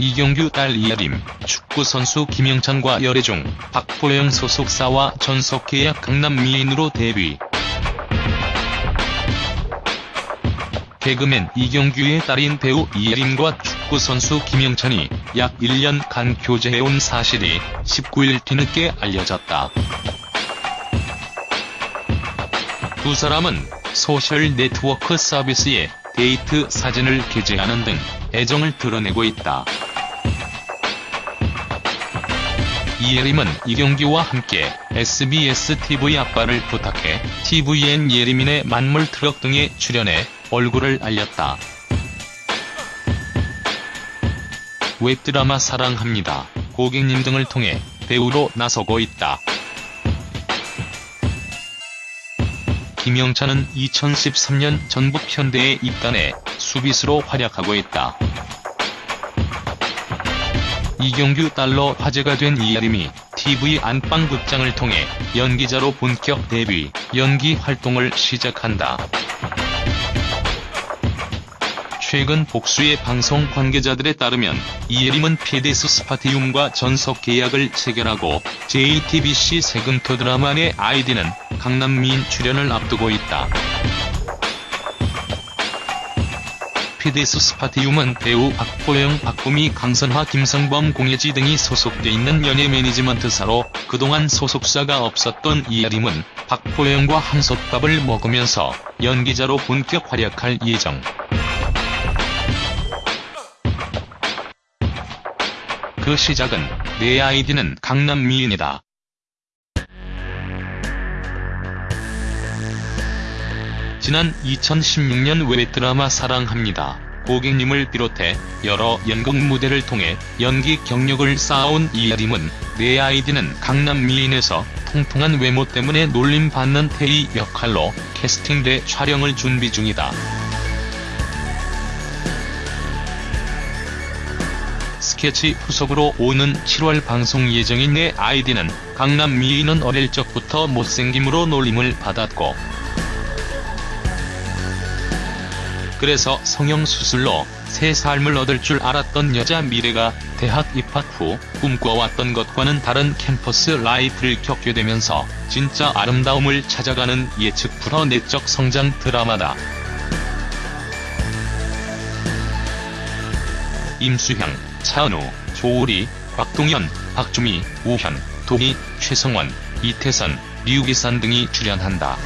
이경규 딸 이예림, 축구선수 김영찬과 열애중, 박보영 소속사와 전속계약 강남 미인으로 데뷔. 개그맨 이경규의 딸인 배우 이예림과 축구선수 김영찬이 약 1년간 교제해온 사실이 19일 뒤늦게 알려졌다. 두 사람은 소셜 네트워크 서비스에 데이트 사진을 게재하는 등 애정을 드러내고 있다. 이예림은 이경규와 함께 SBS TV 아빠를 부탁해 TVN 예림인의 만물 트럭 등에 출연해 얼굴을 알렸다. 웹드라마 사랑합니다. 고객님 등을 통해 배우로 나서고 있다. 김영찬은 2013년 전북 현대에 입단해 수비수로 활약하고 있다. 이경규 딸로 화제가 된 이아림이 TV 안방극장을 통해 연기자로 본격 데뷔, 연기 활동을 시작한다. 최근 복수의 방송 관계자들에 따르면 이예림은 PDS 스파티움과 전속 계약을 체결하고 JTBC 세금토 드라마 내 아이디는 강남미인 출연을 앞두고 있다. PDS 스파티움은 배우 박보영, 박보미, 강선화, 김성범, 공예지 등이 소속돼 있는 연예 매니지먼트사로 그동안 소속사가 없었던 이아림은 박보영과 한솥밥을 먹으면서 연기자로 본격 활약할 예정. 그 시작은 내 아이디는 강남 미인이다. 지난 2016년 웹드라마 사랑합니다. 고객님을 비롯해 여러 연극 무대를 통해 연기 경력을 쌓아온 이아림은 내 아이디는 강남 미인에서 통통한 외모 때문에 놀림받는 태희 역할로 캐스팅돼 촬영을 준비 중이다. 스케치 후속으로 오는 7월 방송 예정인 내 아이디는 강남 미인은 어릴 적부터 못생김으로 놀림을 받았고 그래서 성형수술로 새 삶을 얻을 줄 알았던 여자 미래가 대학 입학 후 꿈꿔왔던 것과는 다른 캠퍼스 라이프를 겪게 되면서 진짜 아름다움을 찾아가는 예측 불허 내적 성장 드라마다. 임수향, 차은우, 조우리, 곽동현, 박주미, 우현, 도희, 최성원, 이태선, 류기산 등이 출연한다.